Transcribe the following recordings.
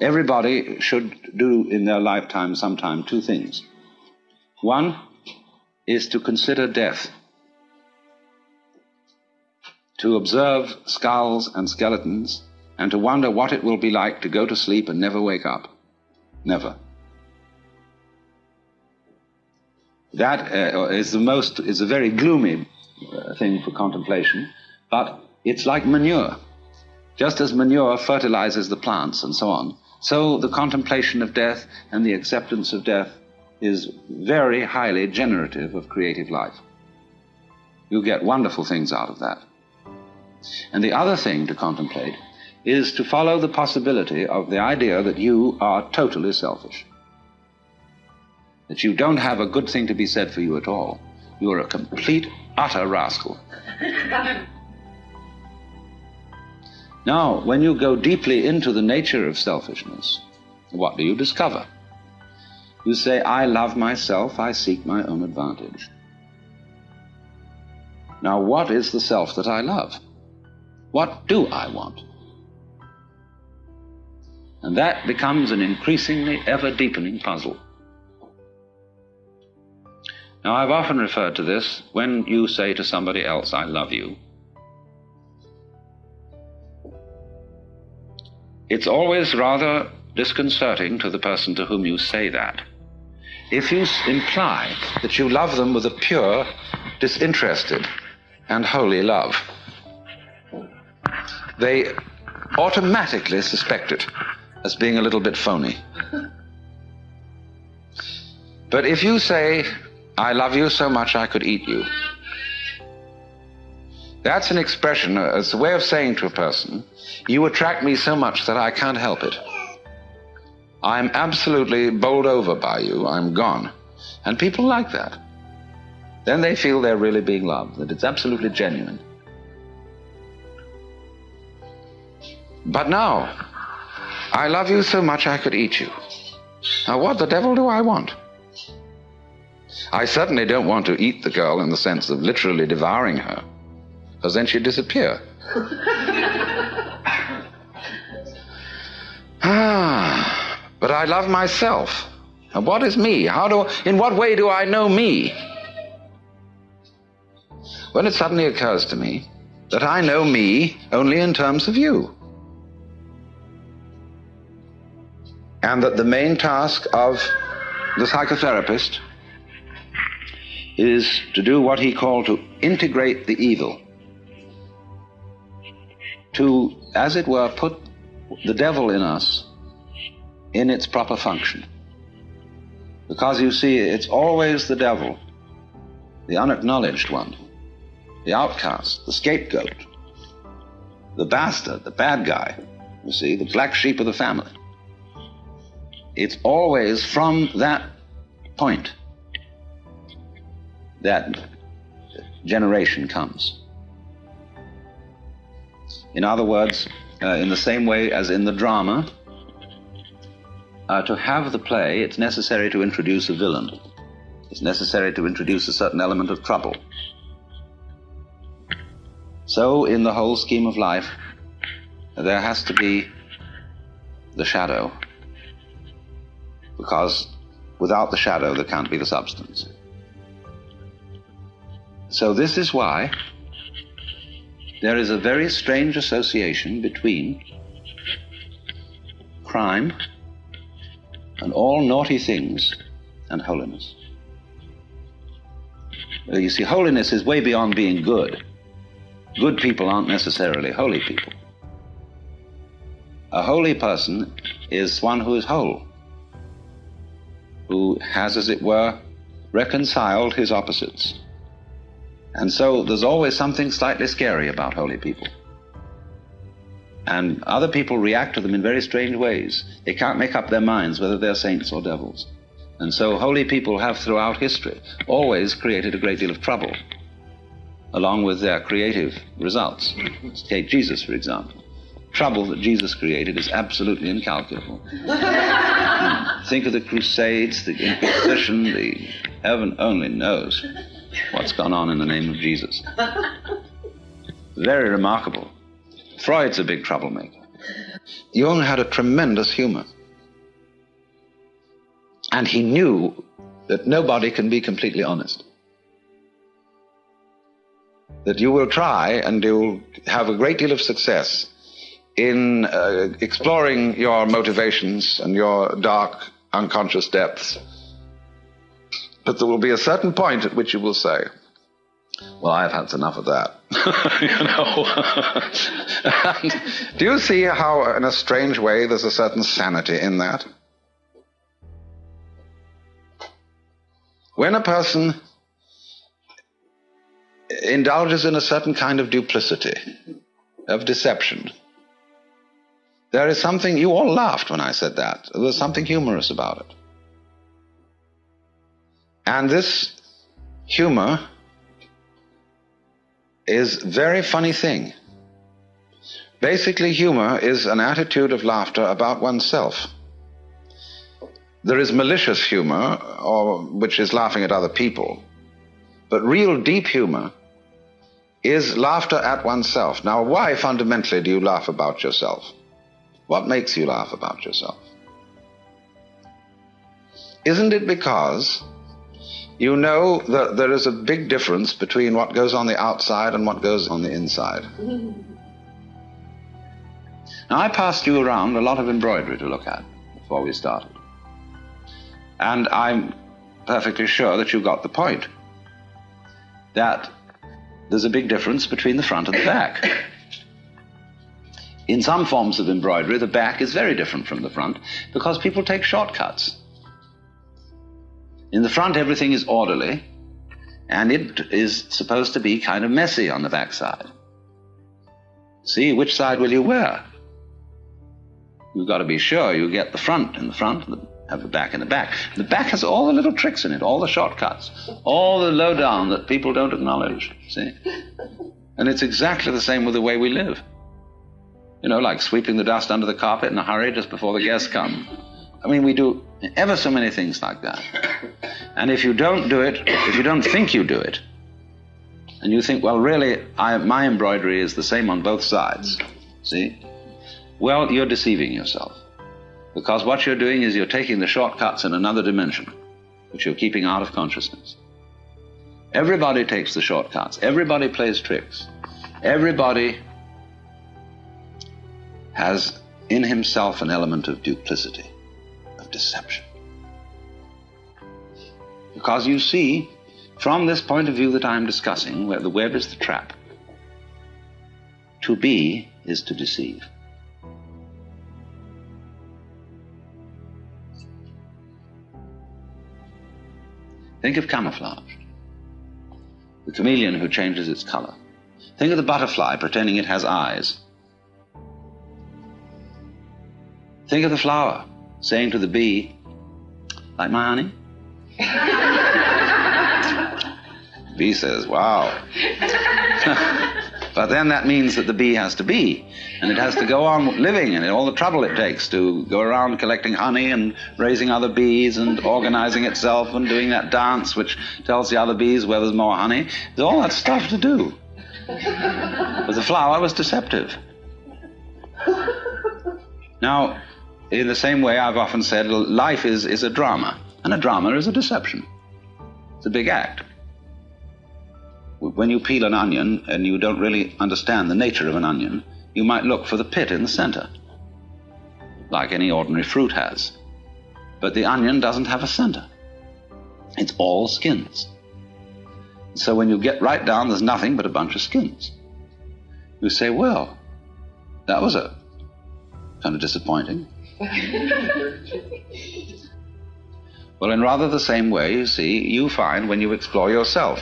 Everybody should do in their lifetime sometime two things. One is to consider death, to observe skulls and skeletons, and to wonder what it will be like to go to sleep and never wake up. Never. That uh, is the most, is a very gloomy uh, thing for contemplation, but it's like manure. Just as manure fertilizes the plants and so on, so the contemplation of death and the acceptance of death is very highly generative of creative life. You get wonderful things out of that. And the other thing to contemplate is to follow the possibility of the idea that you are totally selfish. That you don't have a good thing to be said for you at all. You are a complete, utter rascal. Now, when you go deeply into the nature of selfishness, what do you discover? You say, I love myself, I seek my own advantage. Now, what is the self that I love? What do I want? And that becomes an increasingly ever deepening puzzle. Now, I've often referred to this when you say to somebody else, I love you. It's always rather disconcerting to the person to whom you say that. If you imply that you love them with a pure, disinterested, and holy love, they automatically suspect it as being a little bit phony. But if you say, I love you so much I could eat you, that's an expression, uh, it's a way of saying to a person, you attract me so much that I can't help it. I'm absolutely bowled over by you, I'm gone. And people like that. Then they feel they're really being loved, that it's absolutely genuine. But now, I love you so much I could eat you. Now, what the devil do I want? I certainly don't want to eat the girl in the sense of literally devouring her because then she'd disappear. ah, but I love myself. And what is me? How do, in what way do I know me? When it suddenly occurs to me that I know me only in terms of you. And that the main task of the psychotherapist is to do what he called to integrate the evil to, as it were, put the devil in us in its proper function. Because you see, it's always the devil, the unacknowledged one, the outcast, the scapegoat, the bastard, the bad guy, you see, the black sheep of the family. It's always from that point that generation comes. In other words, uh, in the same way as in the drama, uh, to have the play, it's necessary to introduce a villain. It's necessary to introduce a certain element of trouble. So, in the whole scheme of life, there has to be the shadow. Because without the shadow, there can't be the substance. So, this is why there is a very strange association between crime and all naughty things and holiness. You see, holiness is way beyond being good. Good people aren't necessarily holy people. A holy person is one who is whole, who has, as it were, reconciled his opposites. And so there's always something slightly scary about holy people. And other people react to them in very strange ways. They can't make up their minds whether they're saints or devils. And so holy people have throughout history always created a great deal of trouble, along with their creative results. Take Jesus, for example. Trouble that Jesus created is absolutely incalculable. Think of the Crusades, the Inquisition, the heaven only knows what's gone on in the name of Jesus. Very remarkable. Freud's a big troublemaker. Jung had a tremendous humor. And he knew that nobody can be completely honest. That you will try and you'll have a great deal of success in uh, exploring your motivations and your dark unconscious depths. But there will be a certain point at which you will say, well, I've had enough of that. you know? do you see how, in a strange way, there's a certain sanity in that? When a person indulges in a certain kind of duplicity, of deception, there is something, you all laughed when I said that. There was something humorous about it. And this humor is very funny thing. Basically, humor is an attitude of laughter about oneself. There is malicious humor, or, which is laughing at other people. But real deep humor is laughter at oneself. Now, why fundamentally do you laugh about yourself? What makes you laugh about yourself? Isn't it because you know that there is a big difference between what goes on the outside and what goes on the inside? now, I passed you around a lot of embroidery to look at before we started. And I'm perfectly sure that you got the point. That there's a big difference between the front and the back. In some forms of embroidery, the back is very different from the front because people take shortcuts. In the front, everything is orderly, and it is supposed to be kind of messy on the back side. See, which side will you wear? You've got to be sure you get the front in the front, have the back in the back. The back has all the little tricks in it, all the shortcuts, all the lowdown that people don't acknowledge. See? And it's exactly the same with the way we live. You know, like sweeping the dust under the carpet in a hurry just before the guests come. I mean, we do ever so many things like that. And if you don't do it, if you don't think you do it, and you think, well, really, I, my embroidery is the same on both sides, see? Well, you're deceiving yourself. Because what you're doing is you're taking the shortcuts in another dimension, which you're keeping out of consciousness. Everybody takes the shortcuts, everybody plays tricks, everybody has in himself an element of duplicity deception. Because you see, from this point of view that I'm discussing, where the web is the trap, to be is to deceive. Think of camouflage, the chameleon who changes its color. Think of the butterfly pretending it has eyes. Think of the flower saying to the bee, like my honey? bee says, wow. but then that means that the bee has to be, and it has to go on living, and all the trouble it takes to go around collecting honey and raising other bees and organizing itself and doing that dance which tells the other bees where there's more honey. There's all that stuff to do. But the flower was deceptive. Now, in the same way, I've often said life is, is a drama, and a drama is a deception. It's a big act. When you peel an onion and you don't really understand the nature of an onion, you might look for the pit in the center, like any ordinary fruit has. But the onion doesn't have a center, it's all skins. So when you get right down, there's nothing but a bunch of skins. You say, well, that was a kind of disappointing. well, in rather the same way, you see, you find when you explore yourself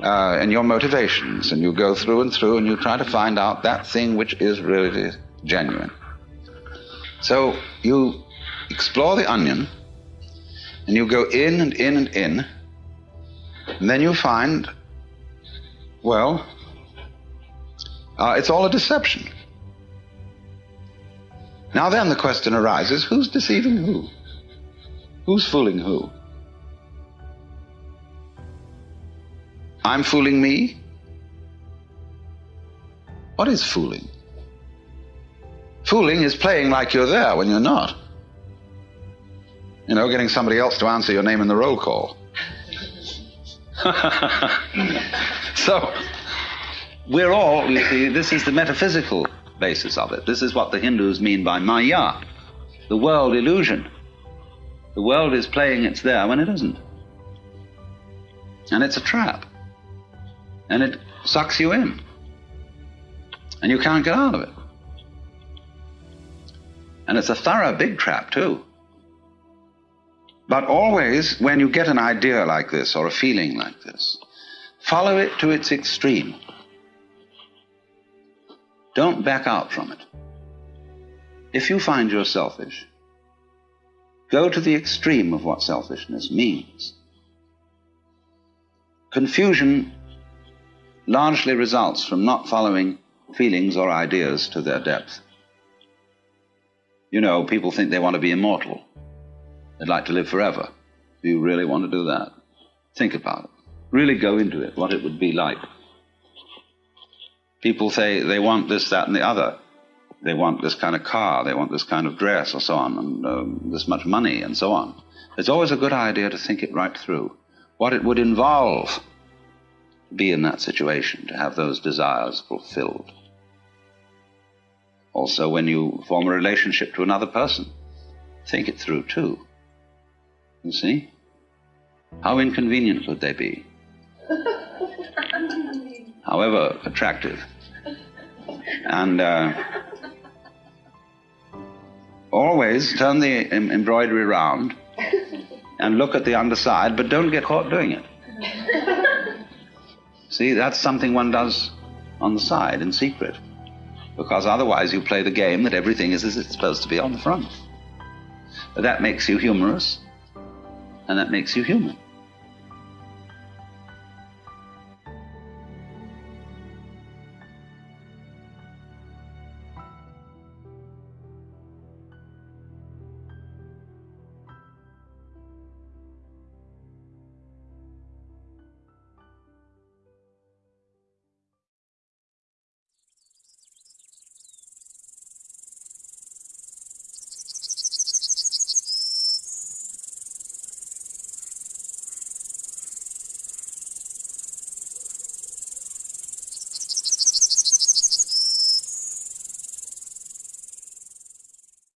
uh, and your motivations, and you go through and through and you try to find out that thing which is really genuine. So you explore the onion, and you go in and in and in, and then you find, well, uh, it's all a deception. Now then the question arises who's deceiving who? Who's fooling who? I'm fooling me? What is fooling? Fooling is playing like you're there when you're not. You know, getting somebody else to answer your name in the roll call. so, we're all, you see, this is the metaphysical basis of it. This is what the Hindus mean by Maya, the world illusion. The world is playing it's there when it isn't. And it's a trap. And it sucks you in. And you can't get out of it. And it's a thorough big trap, too. But always, when you get an idea like this or a feeling like this, follow it to its extreme. Don't back out from it. If you find you're selfish, go to the extreme of what selfishness means. Confusion largely results from not following feelings or ideas to their depth. You know, people think they want to be immortal. They'd like to live forever. Do you really want to do that? Think about it. Really go into it, what it would be like. People say they want this, that, and the other. They want this kind of car, they want this kind of dress, or so on, and um, this much money, and so on. It's always a good idea to think it right through. What it would involve to be in that situation, to have those desires fulfilled. Also, when you form a relationship to another person, think it through too. You see? How inconvenient would they be? However attractive. And uh, always turn the em embroidery around and look at the underside, but don't get caught doing it. See, that's something one does on the side in secret, because otherwise you play the game that everything is as it's supposed to be on the front. But that makes you humorous, and that makes you human.